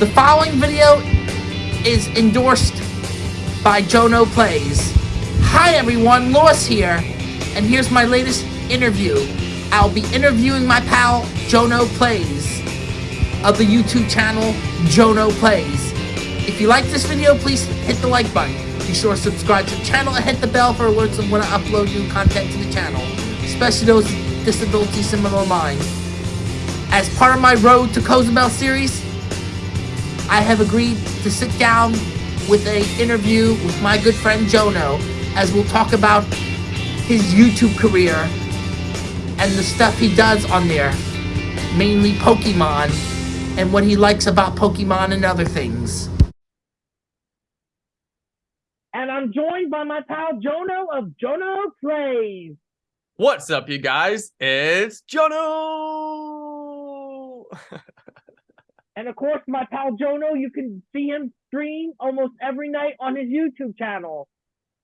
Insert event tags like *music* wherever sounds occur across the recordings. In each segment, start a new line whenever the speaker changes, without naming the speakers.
The following video is endorsed by Jono Plays. Hi everyone, Lois here, and here's my latest interview. I'll be interviewing my pal Jono Plays of the YouTube channel Jono Plays. If you like this video, please hit the like button. Be sure to subscribe to the channel and hit the bell for alerts of when I upload new content to the channel, especially those with disabilities similar to mine. As part of my Road to Cozumel series, I have agreed to sit down with a interview with my good friend Jono as we'll talk about his YouTube career and the stuff he does on there, mainly Pokemon, and what he likes about Pokemon and other things. And I'm joined by my pal Jono of Jono Plays.
What's up, you guys? It's Jono! *laughs*
And of course, my pal Jono, you can see him stream almost every night on his YouTube channel.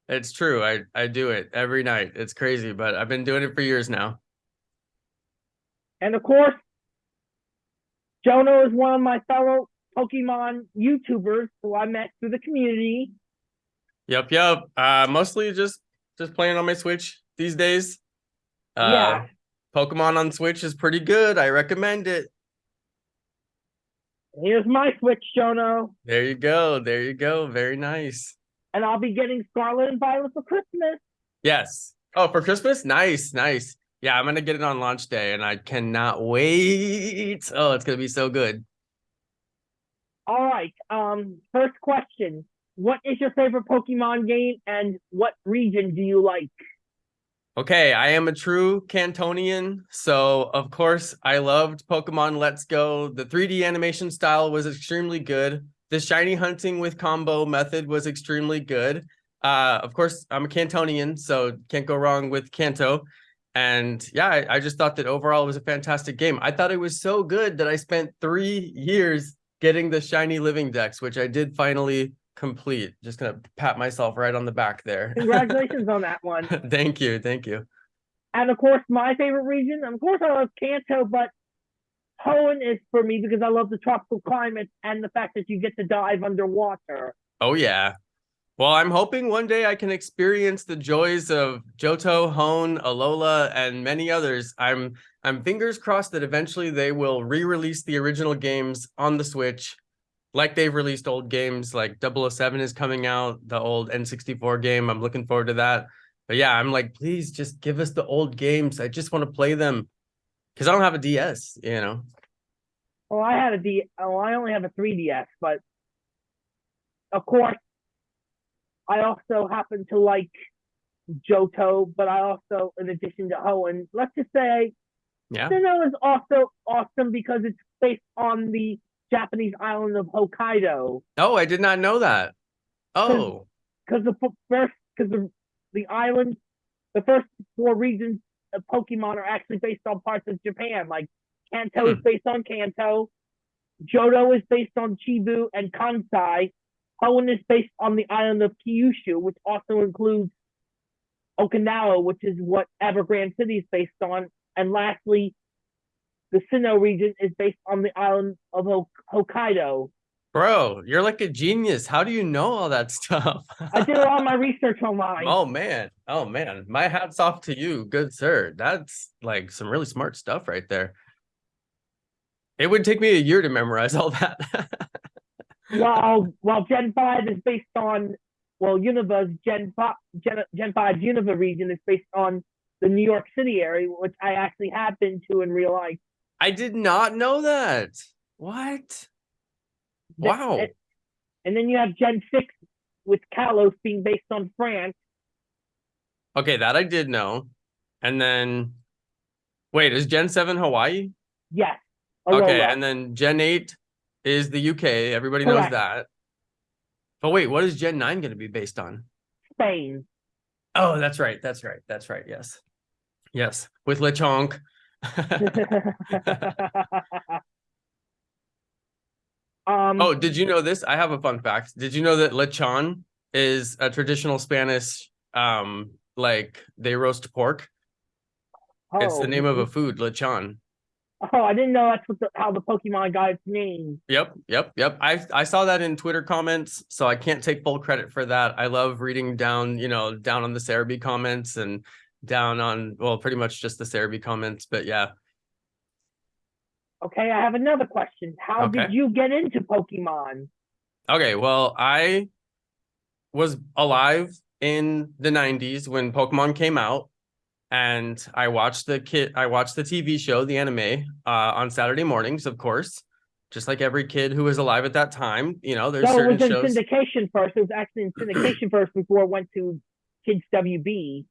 It's true. I, I do it every night. It's crazy, but I've been doing it for years now.
And of course, Jono is one of my fellow Pokemon YouTubers who I met through the community.
Yep, yep. Uh, mostly just just playing on my Switch these days. Uh,
yeah.
Pokemon on Switch is pretty good. I recommend it.
Here's my Switch, Jono.
There you go. There you go. Very nice.
And I'll be getting Scarlet and Violet for Christmas.
Yes. Oh, for Christmas? Nice, nice. Yeah, I'm gonna get it on launch day, and I cannot wait. Oh, it's gonna be so good.
All right. Um, first question: What is your favorite Pokemon game, and what region do you like?
Okay, I am a true Cantonian, so of course I loved Pokemon Let's Go. The 3D animation style was extremely good. The shiny hunting with combo method was extremely good. Uh, of course, I'm a Cantonian, so can't go wrong with Kanto. And yeah, I, I just thought that overall it was a fantastic game. I thought it was so good that I spent three years getting the shiny living dex, which I did finally complete. Just gonna pat myself right on the back there. *laughs*
Congratulations on that one. *laughs*
thank you, thank you.
And of course, my favorite region, of course, I love Kanto, but Hoenn is for me because I love the tropical climate and the fact that you get to dive underwater.
Oh yeah. Well, I'm hoping one day I can experience the joys of Johto, Hoenn, Alola, and many others. I'm I'm fingers crossed that eventually they will re-release the original games on the Switch like they've released old games like 007 is coming out, the old N64 game. I'm looking forward to that. But yeah, I'm like, please just give us the old games. I just want to play them because I don't have a DS, you know.
Well, I had a D. Oh, I only have a 3DS, but of course, I also happen to like Johto, but I also, in addition to Hoenn, let's just say,
yeah,
Sinnoh is also awesome because it's based on the Japanese island of Hokkaido.
Oh, I did not know that. Oh,
because the first, because the the island, the first four regions of Pokemon are actually based on parts of Japan. Like Kanto hmm. is based on Kanto, Johto is based on Chubu and Kansai. Hoenn is based on the island of Kyushu, which also includes Okinawa, which is what Ever Grande City is based on. And lastly, the Sinnoh region is based on the island of Hokkaido.
Bro, you're like a genius. How do you know all that *laughs* stuff?
I did all my research online.
Oh man. Oh man. My hat's off to you, good sir. That's like some really smart stuff right there. It would take me a year to memorize all that. *laughs*
while while Gen 5 is based on well, Unova's Gen 5 Gen, Gen 5 Unova region is based on the New York City area, which I actually have been to in real life.
I did not know that. What? Wow.
And, then you have Gen 6 with Kalos being based on France.
Okay, that I did know. And then, wait, is Gen 7 Hawaii?
Yes.
Oh, Aroa. Okay, and then Gen 8 is the UK. Everybody Correct. knows that. But wait, what is Gen 9 going to be based on?
Spain.
Oh, that's right. That's right. That's right. Yes. Yes. With Lechonk. *laughs* um, oh, did you know this? I have a fun fact. Did you know that lechon is a traditional Spanish, um, like they roast pork? Oh, it's the name of a food, lechon.
Oh, I didn't know that's what the, how the Pokemon got its name.
Yep, yep, yep. I I saw that in Twitter comments, so I can't take full credit for that. I love reading down, you know, down on the Serebii comments and down on well, pretty much just the Serebii comments. But yeah,
Okay, I have another question. How
Okay.
did you get into Pokemon?
Okay, well, I was alive in the 90s when Pokemon came out and I watched the kid I watched the TV show, the anime, uh on Saturday mornings, of course. Just like every kid who was alive at that time, you know, there's
So it
certain
was in
shows.
syndication first. It was actually in *clears throat* syndication first before it went to Kids WB.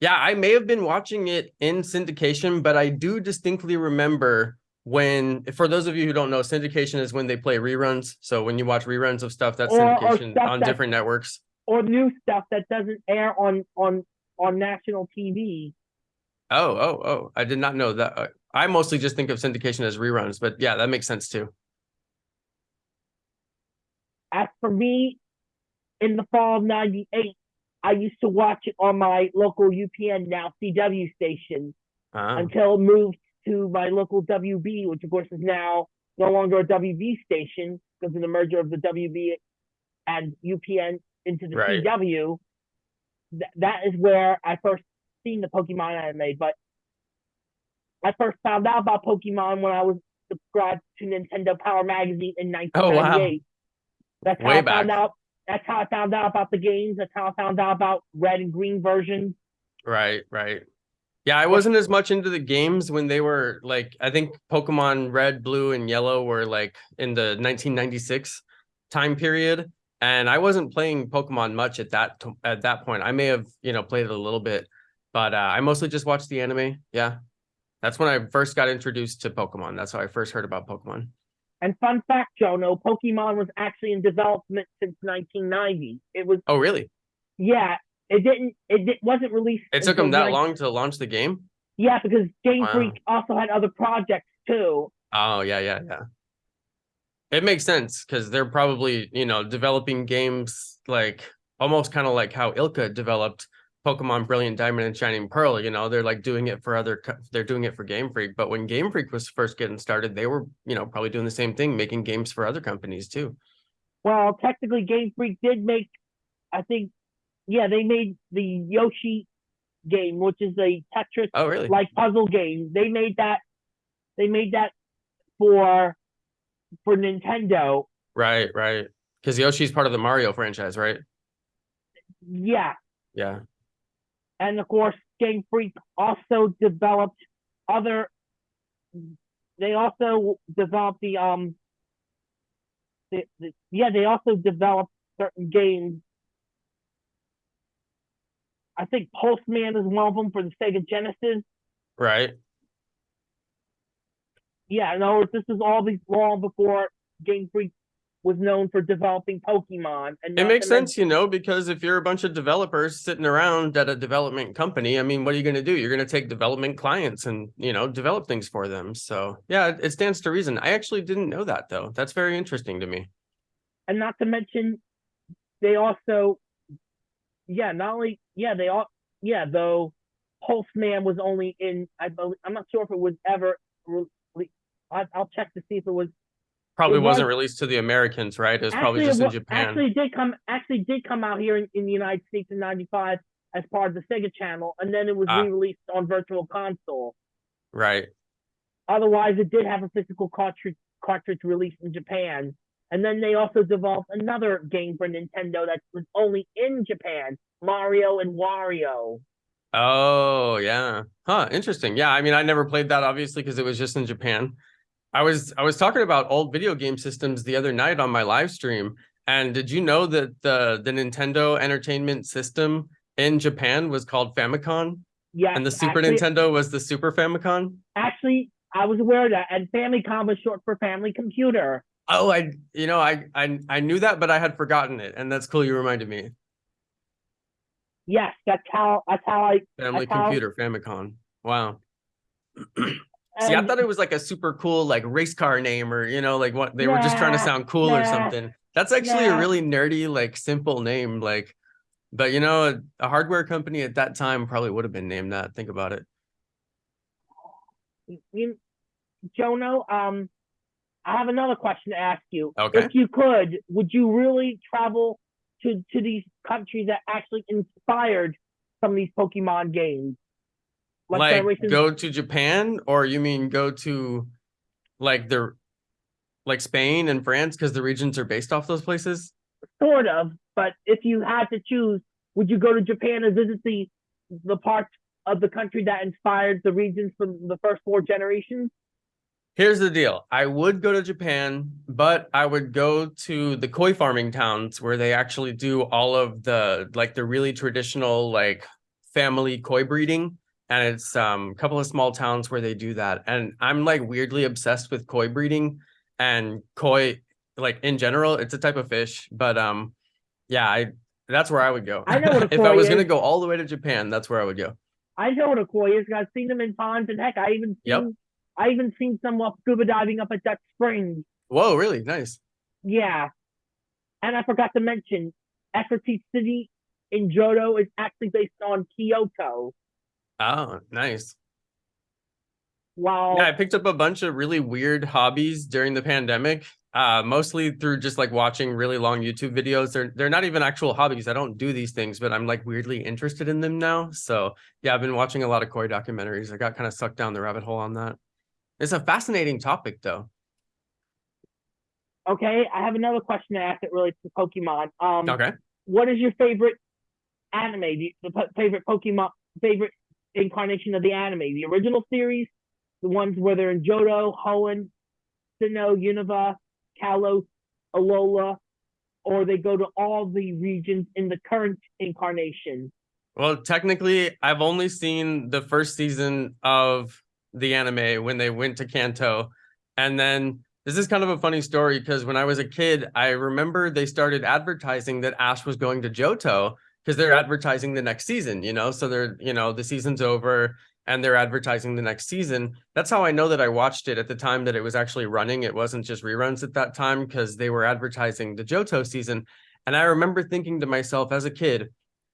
Yeah, I may have been watching it in syndication, but I do distinctly remember when for those of you who don't know, syndication is when they play reruns. So when you watch reruns of stuff that's
Or- or
syndication
stuff
on
that-
different networks.
or new stuff that doesn't air on on on national TV.
Oh, oh, oh! I did not know that. I mostly just think of syndication as reruns, but yeah, that makes sense too.
As for me, in the fall of '98, I used to watch it on my local UPN now CW station
Ah,
until it moved to my local WB, which of course is now no longer a WB station because of the merger of the WB and UPN into the
Right.
CW. Th- that is where I first seen the Pokemon anime, but I first found out about Pokemon when I was subscribed to Nintendo Power Magazine in
Oh, wow.
1998. That's how
Way
I found out. That's how I found out about the games. That's how I found out about red and green versions.
right, right. Yeah, I wasn't as much into the games when they were like. I think Pokemon Red, Blue, and Yellow were like in the 1996 time period, and I wasn't playing Pokemon much at that at that point. I may have you know played it a little bit, but uh, I mostly just watched the anime. Yeah, that's when I first got introduced to Pokemon. That's how I first heard about Pokemon.
And fun fact, Jono, Pokemon was actually in development since 1990. It was,
Oh, really?
yeah, it didn't, it di- wasn't released.
It took them that
19
long to launch the game.
Yeah, because Game
Wow.
Freak also had other projects too.
Oh yeah, yeah, yeah. It makes sense because they're probably you know developing games like almost kind of like how ILCA developed Pokemon Brilliant Diamond and Shining Pearl. You know, they're like doing it for other. They're doing it for Game Freak. But when Game Freak was first getting started, they were you know probably doing the same thing, making games for other companies too.
Well, technically, Game Freak did make, I think, yeah, they made the Yoshi game, which is a Tetris
Oh really?
like puzzle game. They made that. They made that for for Nintendo.
Right, right. Because Yoshi's part of the Mario franchise, right?
Yeah,
Yeah.
And of course, Game Freak also developed other. They also developed the um. The, the, yeah, they also developed certain games. I think Pulseman is one of them for the Sega Genesis.
Right.
Yeah, other this is all these long before Game Freak was known for developing Pokemon. And
It makes sense, you know, because if you're a bunch of developers sitting around at a development company, I mean, what are you going to do? You're going to take development clients and, you know, develop things for them. So, yeah, it- it stands to reason. I actually didn't know that, though. That's very interesting to me.
and not to mention they also yeah not only yeah they all yeah though Pulseman was only in I believe I'm not sure if it was ever I, I'll check to see if it was
Probably
It
wasn't
was-
released to the Americans, right? It was probably just
it
in Japan.
actually did come actually did come out here in, in the United States in '95 as part of the Sega Channel, and then it was
Ah.
re-released on Virtual Console.
Right.
Otherwise, it did have a physical cartridge cartridge released in Japan. And then they also developed another game for Nintendo that was only in Japan, Mario and Wario.
Oh, yeah. Huh, interesting. Yeah, I mean, I never played that obviously because it was just in Japan. I was I was talking about old video game systems the other night on my live stream. And did you know that the the Nintendo Entertainment System in Japan was called Famicom
Yeah,
and the Super
actually,
Nintendo was the Super Famicom?
Actually, I was aware of that, and Famicom was short for Family Computer.
Oh, I you know, I I I knew that but I had forgotten it and that's cool you reminded me.
Yes, that's how that's how I.
Family
That's how-
Computer Famicom. Wow. *clears throat* See, I thought it was like a super cool like race car name or you know like what they were just trying to sound cool or something. That's actually a really nerdy like simple name like but you know a, a hardware company at that time probably would have been named that. Think about it.
you, Jono, um, I have another question to ask you.
Okay.
If you could, would you really travel to to these countries that actually inspired some of these Pokemon games?
Like
Generations-
go to Japan, or you mean go to like the like Spain and France because the regions are based off those places?
sort of, but if you had to choose, would you go to Japan and visit the the parts of the country that inspired the regions from the first four generations?
Here's the deal. I would go to Japan, but I would go to the koi farming towns where they actually do all of the like the really traditional like family koi breeding. And it's um a couple of small towns where they do that. And I'm like weirdly obsessed with koi breeding and koi like in general, it's a type of fish. But um yeah, I that's where I would go.
I know what a *laughs*
if I was gonna go all the way to Japan, that's where I would go.
I know what a koi is. I've seen them in ponds, and heck, I even seen
Yep.
I even seen some while scuba diving up at Dutch Springs.
Whoa, really? Nice.
Yeah, and I forgot to mention, Efforty City in Johto is actually based on Kyoto.
Oh, nice.
While
Yeah, I picked up a bunch of really weird hobbies during the pandemic. Uh, mostly through just like watching really long YouTube videos. They're they're not even actual hobbies. I don't do these things, but I'm like weirdly interested in them now. So yeah, I've been watching a lot of koi documentaries. I got kind of sucked down the rabbit hole on that. It's a fascinating topic though.
okay, I have another question to ask that relates to Pokemon. Um,
Okay.
what is your favorite anime? The, the favorite Pokemon, favorite incarnation of the anime? The original series, the ones where they're in Johto, Hoenn, Sinnoh, Unova, Kalos, Alola, or they go to all the regions in the current incarnation.
Well, technically, I've only seen the first season of the anime when they went to Kanto. And then this is kind of a funny story because when I was a kid, I remember they started advertising that Ash was going to Johto because they're advertising the next season, you know? So they're, you know, the season's over and they're advertising the next season. That's how I know that I watched it at the time that it was actually running. It wasn't just reruns at that time because they were advertising the Johto season. And I remember thinking to myself as a kid,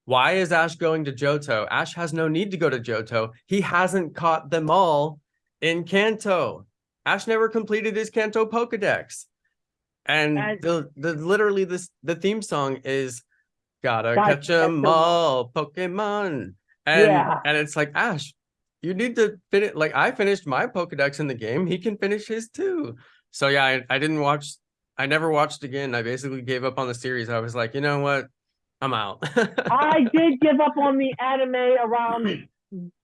why is Ash going to Johto? Ash has no need to go to Johto. He hasn't caught them all in Kanto. Ash never completed his Kanto Pokedex. And the, the literally this the theme song is gotta catch 'em all, Pokemon. And
Yeah.
and it's like Ash, you need to finish like I finished my Pokedex in the game. He can finish his too. So yeah, I, I didn't watch I never watched again. I basically gave up on the series. I was like, you know what? I'm out.
I *laughs* did give up on the anime around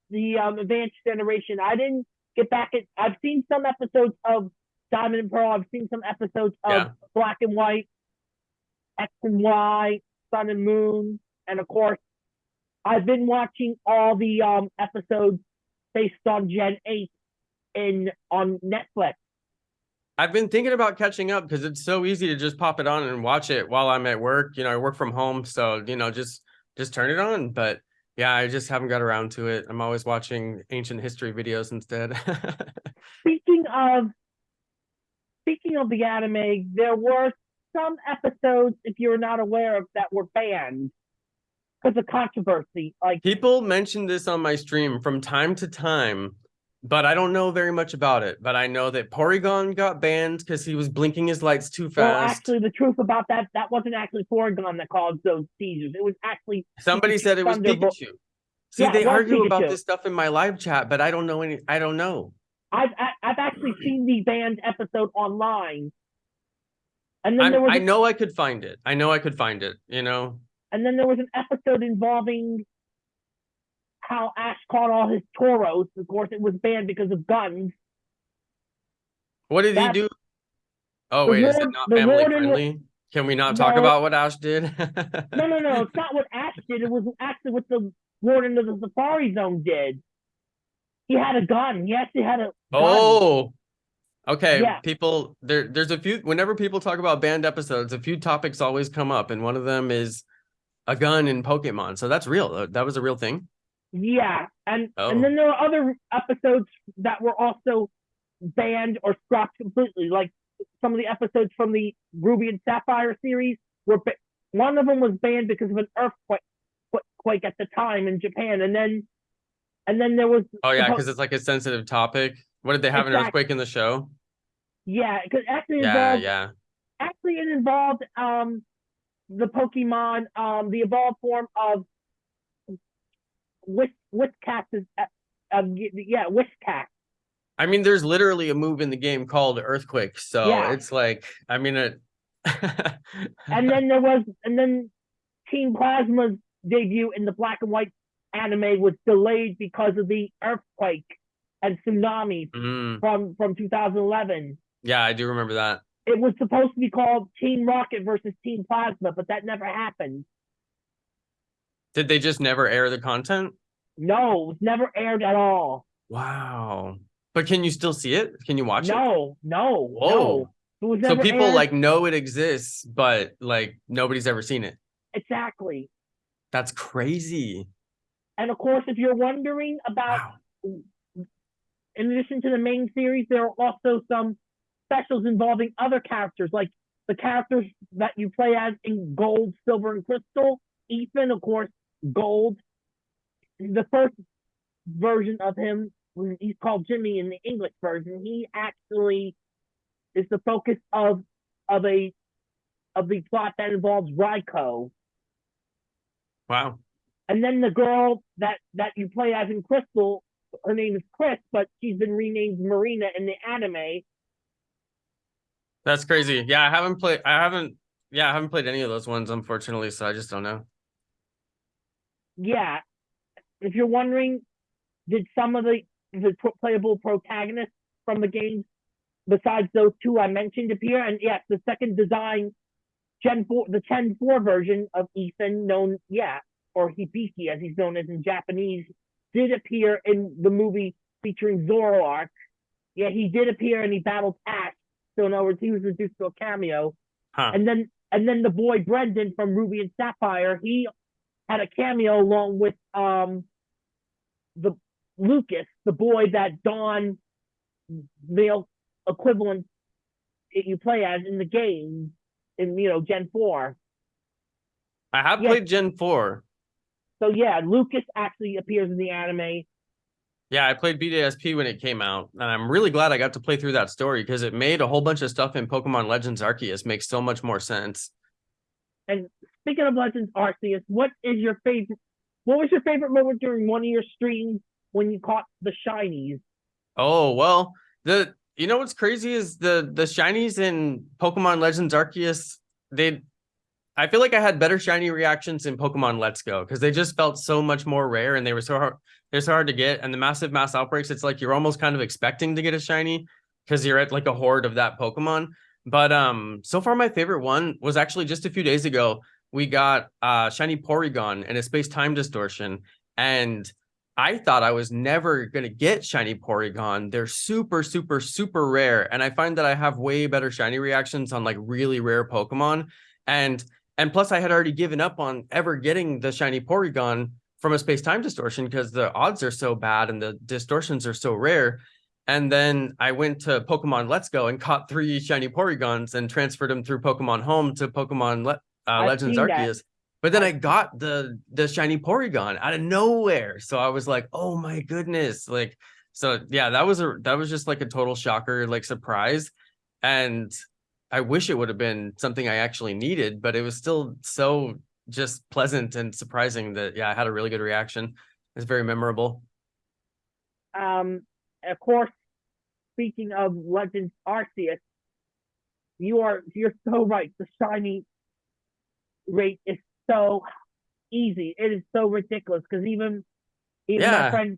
the um, advanced generation. I didn't get back at. I've seen some episodes of Diamond and Pearl. I've seen some episodes of
Yeah.
Black and White, X and Y, Sun and Moon, and of course, I've been watching all the um episodes based on Gen Eight in on Netflix.
I've been thinking about catching up because it's so easy to just pop it on and watch it while I'm at work. You know, I work from home, so you know, just just turn it on. But yeah, I just haven't got around to it. I'm always watching ancient history videos instead. *laughs*
Speaking of speaking of the anime, there were some episodes, if you're not aware of, that were banned because of controversy. Like
People mention this on my stream from time to time, but I don't know very much about it. But I know that Porygon got banned because he was blinking his lights too fast.
well, actually the truth about that, that wasn't actually Porygon that caused those seizures. It was actually
Somebody
Pikachu
said it was Pikachu. See,
Yeah,
they argue about this stuff in my live chat, but I don't know any. I don't know.
I've I've actually seen the banned episode online. And then
I'm,
there was
I know I could find it. I know I could find it. You know.
and then there was an episode involving how Ash caught all his Tauros. Of course, it was banned because of guns.
What did
That's-
he do? Oh wait, is it not family
Lord and-
friendly? Can we not talk
No.
about what Ash did?
No, no, no. *laughs* It's not what Ash did. It was actually what the warden of the Safari Zone did. He had a gun. He actually had a gun.
Oh, okay.
Yeah.
People, there, there's a few. Whenever people talk about banned episodes, a few topics always come up, and one of them is a gun in Pokemon. So that's real. That was a real thing.
Yeah, and
Oh.
and then there were other episodes that were also banned or scrapped completely. Like some of the episodes from the Ruby and Sapphire series were. One of them was banned because of an earthquake quake at the time in Japan, and then and then there was
Oh yeah, because it's like a sensitive topic. What did they have an earthquake in the show?
Yeah, because actually
Yeah,
involved
yeah.
actually it involved um the Pokemon um the evolved form of Whis Whiscash is uh, uh, yeah Whiscash.
I mean, there's literally a move in the game called Earthquake, so
Yeah.
it's like, I mean, it. *laughs*
And then there was and then Team Plasma's debut in the black and white anime was delayed because of the earthquake and tsunami
Mm,
from from 2011.
yeah, I do remember that.
It was supposed to be called Team Rocket versus Team Plasma, but that never happened.
Did they just never air the content?
No, it was never aired at all.
Wow. But can you still see it? Can you watch it?
No, no,
Whoa.
no. It was
So people
aired.
like know it exists, but like nobody's ever seen it.
exactly.
That's crazy.
And of course, if you're wondering about,
Wow.
In addition to the main series, there are also some specials involving other characters, like the characters that you play as in Gold, Silver, and Crystal. Ethan, of course, Gold. The first version of him, he's called Jimmy in the English version. He actually is the focus of of a of the plot that involves Raikou.
Wow.
And then the girl that that you play as in Crystal, her name is Chris, but she's been renamed Marina in the anime.
That's crazy. Yeah, I haven't played I haven't yeah, I haven't played any of those ones, unfortunately, so I just don't know.
Yeah, if you're wondering, did some of the the playable protagonists from the games, besides those two I mentioned, appear? And yes, the second design, Gen four, the Gen four version of Ethan, known yeah, or Hibiki as he's known as in Japanese, did appear in the movie featuring Zoroark. Yeah, he did appear and he battled Ash. So in other words, he was reduced to a cameo.
Huh.
And then and then the boy Brendan from Ruby and Sapphire, he had a cameo along with um the Lucas, the boy that Dawn male equivalent that you play as in the game in you know Gen 4.
I have
Yeah.
played Gen 4.
So yeah, Lucas actually appears in the anime.
Yeah, I played BDSP when it came out, and I'm really glad I got to play through that story because it made a whole bunch of stuff in Pokemon Legends Arceus make so much more sense.
And speaking of Legends Arceus, what is your favorite what was your favorite moment during one of your streams when you caught the shinies?
Oh, well, the you know what's crazy is the the shinies in Pokemon Legends Arceus, they I feel like I had better shiny reactions in Pokemon Let's Go because they just felt so much more rare and they were so hard they're so hard to get. And the massive mass outbreaks, it's like you're almost kind of expecting to get a shiny because you're at like a horde of that Pokemon. But um so far my favorite one was actually just a few days ago. We got uh shiny Porygon and a space time distortion. And I thought I was never gonna get shiny Porygon. They're super, super, super rare, and I find that I have way better shiny reactions on like really rare Pokemon. And and plus, I had already given up on ever getting the shiny Porygon from a space time distortion because the odds are so bad and the distortions are so rare. And then I went to Pokemon Let's Go and caught three shiny Porygons and transferred them through Pokemon Home to Pokemon Le- uh, Legends
seen that.
Arceus. But then
I-
I got the the shiny Porygon out of nowhere. So I was like, "Oh my goodness." Like so yeah, that was a that was just like a total shocker like surprise and I wish it would have been something I actually needed, but it was still so just pleasant and surprising that yeah, I had a really good reaction. It's very memorable.
Um, of course, speaking of Legends Arceus, you are you're so right. The shiny rate is so easy. It is so ridiculous because even even my
Yeah.
friend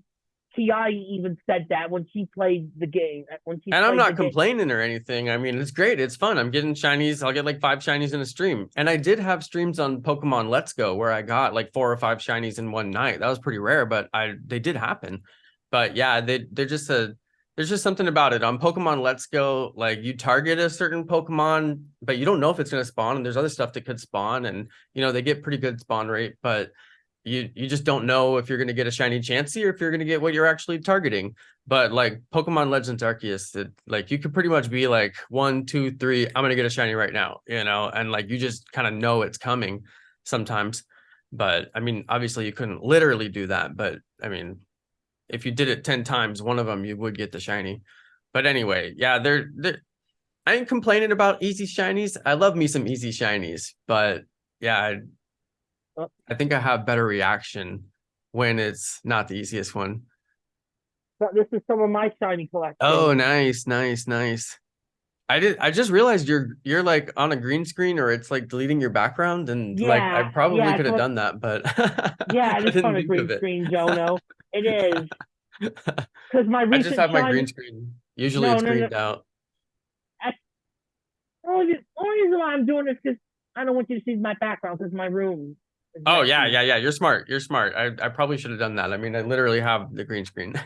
Kiai even said that when she played the game. uh, When she
And I'm not
the game.
complaining or anything. I mean, it's great. It's fun. I'm getting shinies. I'll get like five shinies in a stream. And I did have streams on Pokemon Let's Go where I got like four or five shinies in one night. That was pretty rare, but I they did happen. But yeah, they they're just a there's just something about it. On Pokemon Let's Go, like you target a certain Pokemon, but you don't know if it's gonna spawn, and there's other stuff that could spawn, and you know, they get pretty good spawn rate, but you you just don't know if you're gonna get a shiny Chansey or if you're gonna get what you're actually targeting. But like Pokemon Legends Arceus, it, like you could pretty much be like one, two, three. I'm gonna get a shiny right now, you know, and like you just kind of know it's coming sometimes. But I mean, obviously you couldn't literally do that, but I mean, if you did it 10 times, one of them you would get the shiny. But anyway, yeah, they're they're I ain't complaining about easy shinies. I love me some easy shinies, but yeah,
Oh.
I, Oh. Think I have better reaction when it's not the easiest one.
So this is some of my shiny collection.
Oh, nice, nice, nice. I did. I just realized you're you're like on a green screen, or it's like deleting your background, and like I probably
yeah,
could have done that, but *laughs*
yeah,
I
it is on a green screen, Jono. It *laughs* is because my
I
recent
just have my green screen. Usually
No,
it's
no, no.
greened out.
Only, only reason why I'm doing this because I don't want you to see my background because my room.
Oh yeah, yeah, yeah. You're smart. You're smart. I, I probably should have done that. I mean, I literally have the green screen. *laughs* *laughs*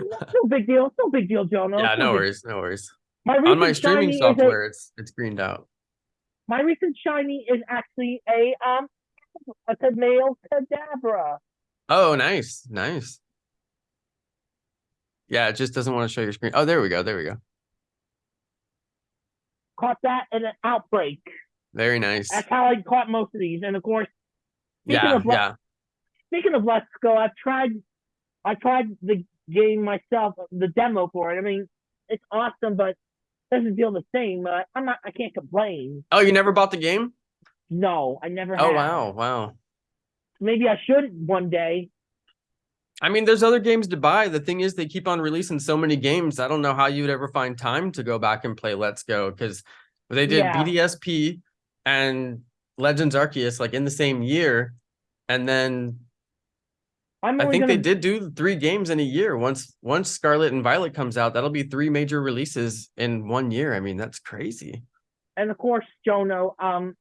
No big deal. No big deal, Jono.
yeah,
It's
no worries, no worries.
My
On my streaming
is a-
software, it's it's greened out.
My recent shiny is actually a um a male Kadabra.
Oh, nice, nice. Yeah, it just doesn't want to show your screen. Oh, there we go. There we go.
Caught that in an outbreak.
Very nice.
That's how I caught most of these. And of course, speaking
Yeah,
of le-
yeah.
speaking of Let's Go, I've tried I tried the game myself, the demo for it. I mean, it's awesome, but doesn't feel the same. Uh, I'm not. I can't complain.
Oh, you never bought the game?
No, I never.
Oh
have.
wow, wow.
Maybe I should one day.
I mean, there's other games to buy. The thing is, they keep on releasing so many games. I don't know how you'd ever find time to go back and play Let's Go because they did
Yeah.
BDSP and Legends Arceus like in the same year, and then I think they
gonna,
did do three games in a year. Once once Scarlet and Violet comes out, that'll be three major releases in one year. I mean, that's crazy.
and of course, Jono. Um,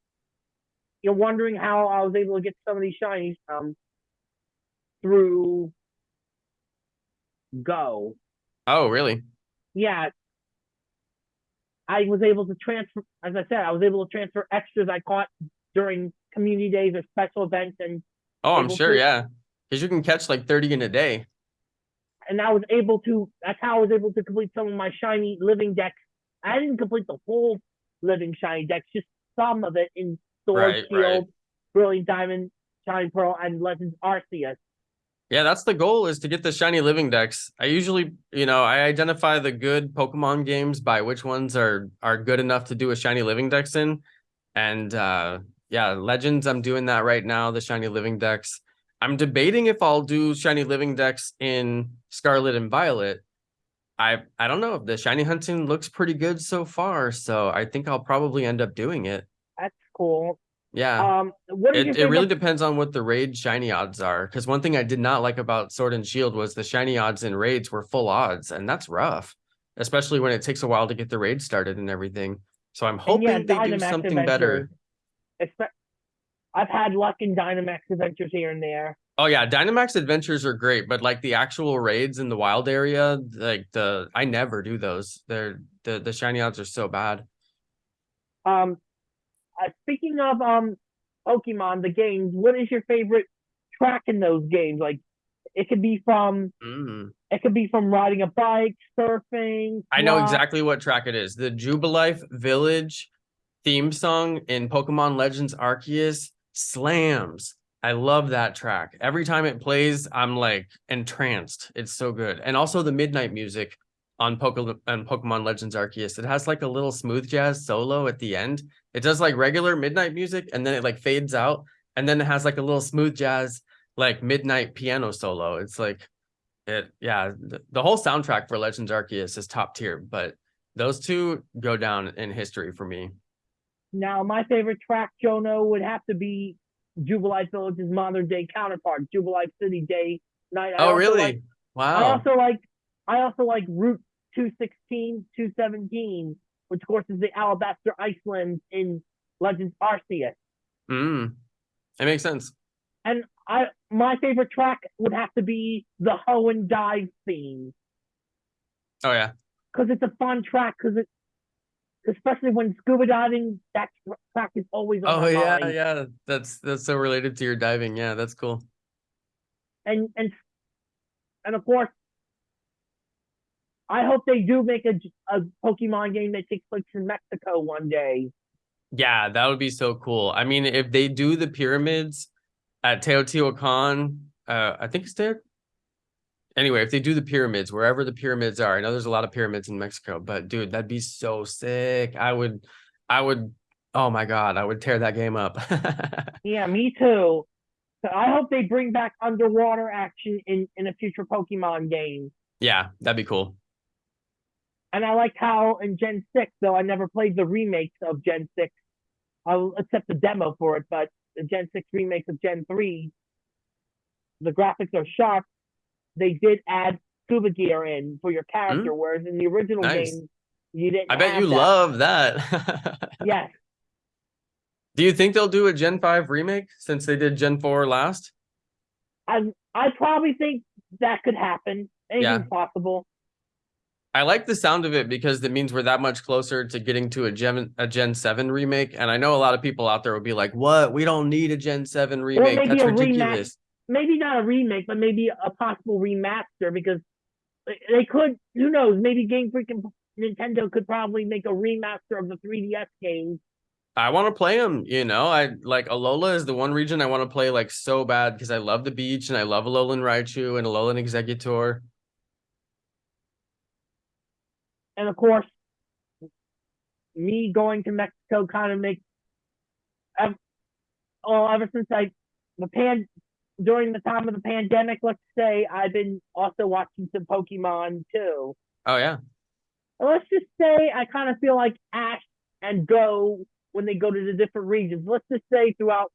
you're wondering how I was able to get some of these shinies. Um, through Go.
Oh, really?
yeah, I was able to transfer, as I said, I was able to transfer extras I caught during community days or special events, and
Oh, I'm sure,
to-
yeah. Because you can catch like 30 in a day.
and I was able to. That's how I was able to complete some of my shiny living dex. I didn't complete the whole living shiny dex, just some of it in Sword
Right,
Shield,
right.
Brilliant Diamond, Shiny Pearl, and Legends Arceus.
Yeah, that's the goal is to get the shiny living dex. I usually, you know, I identify the good Pokemon games by which ones are are good enough to do a shiny living dex in. And uh yeah, Legends, I'm doing that right now, the shiny living dex. I'm debating if I'll do shiny living dex in Scarlet and Violet. I I don't know if the shiny hunting looks pretty good so far, so I think I'll probably end up doing it.
That's cool.
Yeah.
Um,
It, it really depends on what the raid shiny odds are. Because one thing I did not like about Sword and Shield was the shiny odds in raids were full odds, and that's rough, especially when it takes a while to get the raid started and everything. So I'm hoping
yeah,
they do something better.
Adventures. Expe- I've had luck in Dynamax adventures here and there.
Oh yeah, Dynamax adventures are great, but like the actual raids in the wild area, like the I never do those. They're the the shiny odds are so bad.
Um, uh, speaking of um, Pokemon, the games. What is your favorite track in those games? Like, it could be from
Mm.
it could be from riding a bike, surfing.
I know exactly what track it is. The Jubilife Village theme song in Pokemon Legends Arceus slams. I love that track. Every time it plays, I'm like entranced. It's so good. And also the midnight music on Pokemon on Pokemon Legends Arceus. It has like a little smooth jazz solo at the end. It does like regular midnight music and then it like fades out and then it has like a little smooth jazz like midnight piano solo. It's like it yeah, the, the whole soundtrack for Legends Arceus is top tier, but those two go down in history for me.
Now, my favorite track, Jono, would have to be Jubilife Village's modern day counterpart, Jubilife City Day Night. I
oh really?
like- I
wow.
also like I also like Route 216, 217, which of course is the Alabaster Iceland in Legends Arceus.
Mm. It makes sense.
And I my favorite track would have to be the Hoenn Dive theme
Oh yeah.
because it's a fun track because it especially when scuba diving that track is always on
Oh yeah,
mind.
yeah. That's that's so related to your diving. Yeah, that's cool.
and and and of course I hope they do make a, a Pokemon game that takes place in Mexico one day.
Yeah, that would be so cool. I mean, if they do the pyramids at Teotihuacan, uh, I think it's there. Anyway, if they do the pyramids, wherever the pyramids are, I know there's a lot of pyramids in Mexico, but dude, that'd be so sick. I would, I would, oh my god, I would tear that game up. *laughs*
Yeah, me too. So I hope they bring back underwater action in in a future Pokemon game.
yeah, that'd be cool.
And I like how in Gen Six, though I never played the remakes of Gen Six. I'll accept the demo for it, but the Gen Six remakes of Gen Three, the graphics are sharp. They did add scuba gear in for your character, whereas in the original
Hmm? Nice.
game, you didn't.
I bet you
that.
love that. *laughs*
Yes,
Do you think they'll do a Gen 5 remake since they did Gen 4 last?
I I probably think that could happen. Anything's possible.
I like the sound of it because it means we're that much closer to getting to a Gen a Gen 7 remake. And I know a lot of people out there will be like, what? We don't need a Gen 7 remake. That's ridiculous.
Maybe not a remake, but maybe a possible remaster because they- could. Who knows? Maybe Game Freak and Nintendo could probably make a remaster of the 3DS games.
I want to play them, you know. I like Alola is the one region I want to play like so bad because I love the beach and I love Alolan Raichu and Alolan Exeggutor.
And of course, me going to Mexico kind of makes. Well, oh, ever since I the pan during the time of the pandemic, let's say I've been also watching some Pokemon too.
Oh yeah.
And let's just say I kind of feel like Ash and Goh when they go to the different regions. Let's just say throughout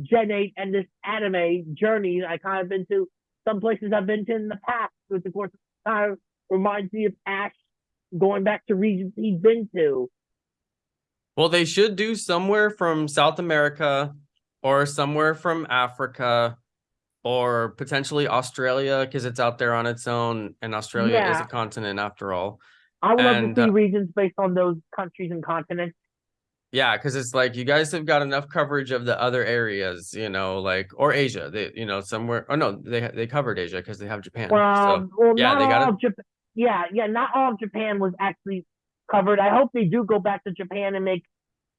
Gen 8 and this anime journey, I kind of been to some places I've been to in the past, which of course kind of reminds me of Ash going back to regions he's been to.
Well, they should do somewhere from South America or somewhere from Africa or potentially Australia because it's out there on its own and Australia is a continent after all.
I would love
And,
to see
uh,
regions based on those countries and continents.
Yeah, because it's like you guys have got enough coverage of the other areas, you know, like or Asia. They, you know, somewhere. Oh no, they they covered Asia because they have Japan.
Well,
so
well,
yeah, they
of Japan. Yeah, yeah, not all of Japan was actually covered. I hope they do go back to Japan and make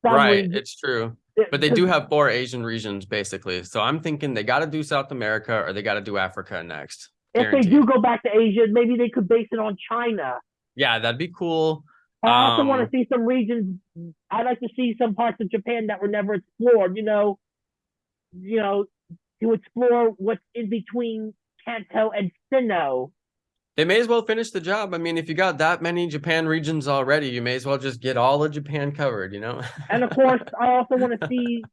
some
right,
regions-
it's true. But they do have four Asian regions basically. So I'm thinking they got to do South America or they got to do Africa next.
If they do go back to Asia, maybe they could base it on China.
Yeah, that'd be cool.
I also want
Um,
to see some regions. I'd like to see some parts of Japan that were never explored. You know, you know, to explore what's in between Kanto and Sinnoh.
They may as well finish the job. I mean, if you got that many Japan regions already, you may as well just get all of Japan covered, you know? *laughs*
And of course, I also want to see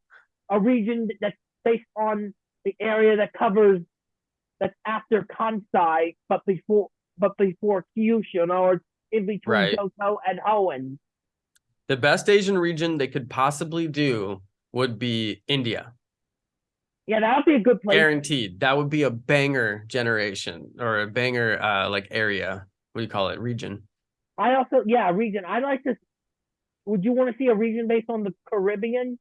a region that's based on the area that covers that's after Kansai, but before but before Kyushu, in other words, in between
Right.
Johto and Hoenn.
the best Asian region they could possibly do would be India.
Yeah, that would be a good place.
Guaranteed. That would be a banger generation or a banger uh like area. What do you call it? Region.
I also, yeah, region. I'd like to. Would you want to see a region based on the Caribbean?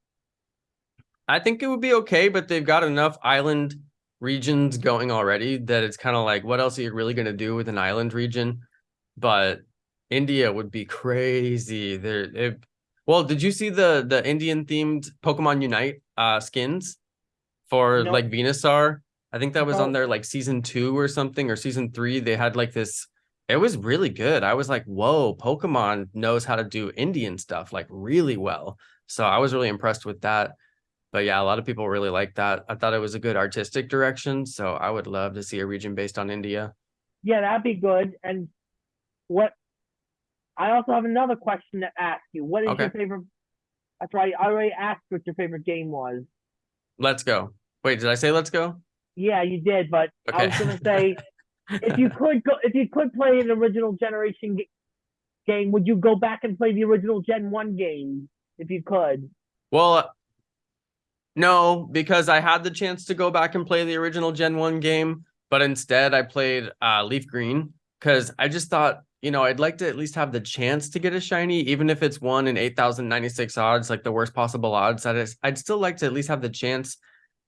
I think it would be okay, but they've got enough island regions going already that it's kind of like, what else are you really going to do with an island region? But India would be crazy. There, it, well, did you see the the Indian themed Pokemon Unite uh skins for
No.
like Venusaur? I think that was on
oh.
their like season two or something or season three. They had like this. It was really good. I was like, whoa, Pokemon knows how to do Indian stuff like really well. So I was really impressed with that but yeah, a lot of people really like that. I thought it was a good artistic direction, so I would love to see a region based on India.
Yeah, that'd be good. And what? I also have another question to ask you. What is your favorite? That's right. I already asked what your favorite game was.
Let's go. Wait, did I say let's go?
Yeah, you did, but I
Okay.
was gonna say if you *laughs* could go, if you could play an original generation g- game, would you go back and play the original Gen One game if you could?
Well, no, because I had the chance to go back and play the original Gen 1 game, but instead I played uh, Leaf Green because I just thought, you know, I'd like to at least have the chance to get a shiny, even if it's one in 8,096 odds, like the worst possible odds. I'd, I'd still like to at least have the chance.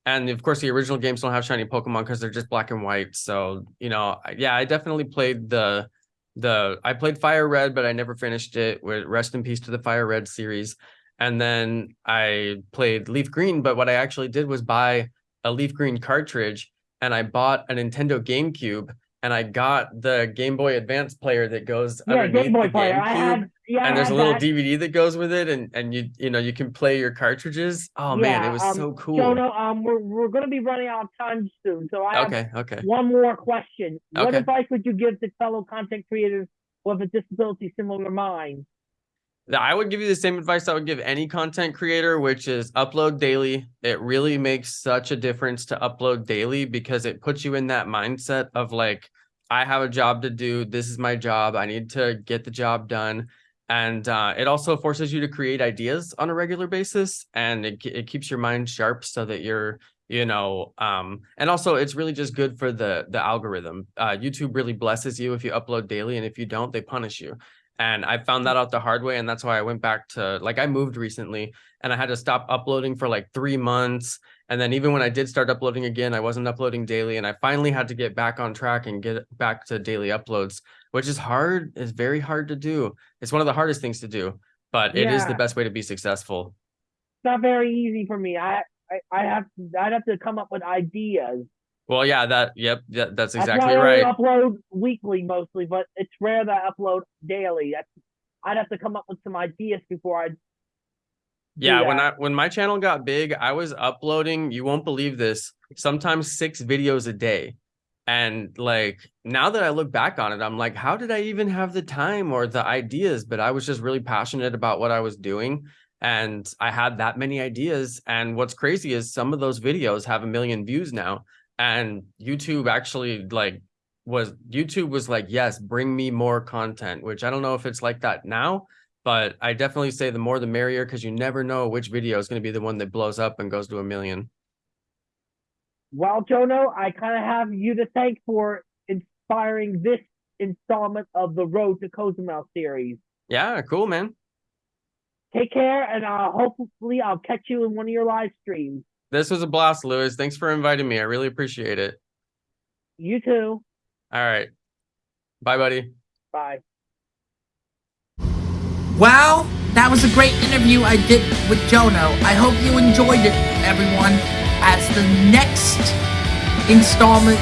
And of course, the original games don't have shiny Pokemon because they're just black and white. So, you know, yeah, I definitely played the the I played Fire Red, but I never finished it. With rest in peace to the Fire Red series. And then I played Leaf Green, but what I actually did was buy a Leaf Green cartridge and I bought a Nintendo GameCube and I got the Game Boy Advance player that goes
Yeah,
underneath
Game Boy
the
player. I
GameCube,
had. Yeah,
and there's a little
that.
DVD that goes with it, and and you you know you can play your cartridges. Oh man, it was
um,
so cool.
no um, we're we're gonna be running out of time soon, so I have
Okay, okay.
one more question. What
Okay.
advice would you give to fellow content creators with a disability similar to mine?
I would give you the same advice I would give any content creator, which is upload daily. It really makes such a difference to upload daily because it puts you in that mindset of like, I have a job to do. This is my job. I need to get the job done. And uh, it also forces you to create ideas on a regular basis and it, it keeps your mind sharp so that you're, you know, um, and also it's really just good for the the algorithm. Uh, YouTube really blesses you if you upload daily, and if you don't, they punish you and I found that out the hard way, and that's why I went back to like I moved recently, and I had to stop uploading for like three months, and then even when I did start uploading again, I wasn't uploading daily, and I finally had to get back on track and get back to daily uploads, which is hard. It's very hard to do. It's one of the hardest things to do, but it is the best way to be successful.
It's not very easy for me. I I, I have I'd have to come up with ideas.
Well, yeah, that yep, that's
That's
exactly
why I
right.
upload weekly mostly, but it's rare that I upload daily. That's I'd have to come up with some ideas before I.
Yeah, when. I when my channel got big, I was uploading, you won't believe this, sometimes six videos a day. And like now that I look back on it, I'm like, how did I even have the time or the ideas? But I was just really passionate about what I was doing. And I had that many ideas. And what's crazy is some of those videos have a million views now. And YouTube actually like was YouTube was like, yes, bring me more content, which I don't know if it's like that now, but I definitely say the more the merrier because you never know which video is going to be the one that blows up and goes to a million.
Well, Jono, I kind of have you to thank for inspiring this installment of the Road to Cozumel series.
Yeah, cool, man.
Take care, and uh, hopefully I'll catch you in one of your live streams.
This was a blast, Lewis. Thanks for inviting me. I really appreciate it.
You too.
All right. Bye, buddy.
Bye.
Well, that was a great interview I did with Jono. I hope you enjoyed it, everyone. As the next installment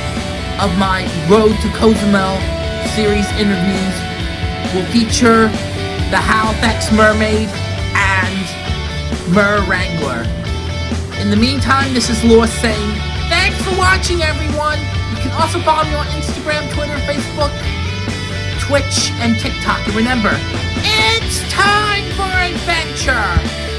of my Road to Cozumel series interviews will feature the Halifax Mermaid and Mer Wrangler. In the meantime, this is Lewis saying thanks for watching, everyone. You can also follow me on Instagram, Twitter, Facebook, Twitch, and TikTok. And remember, it's time for adventure!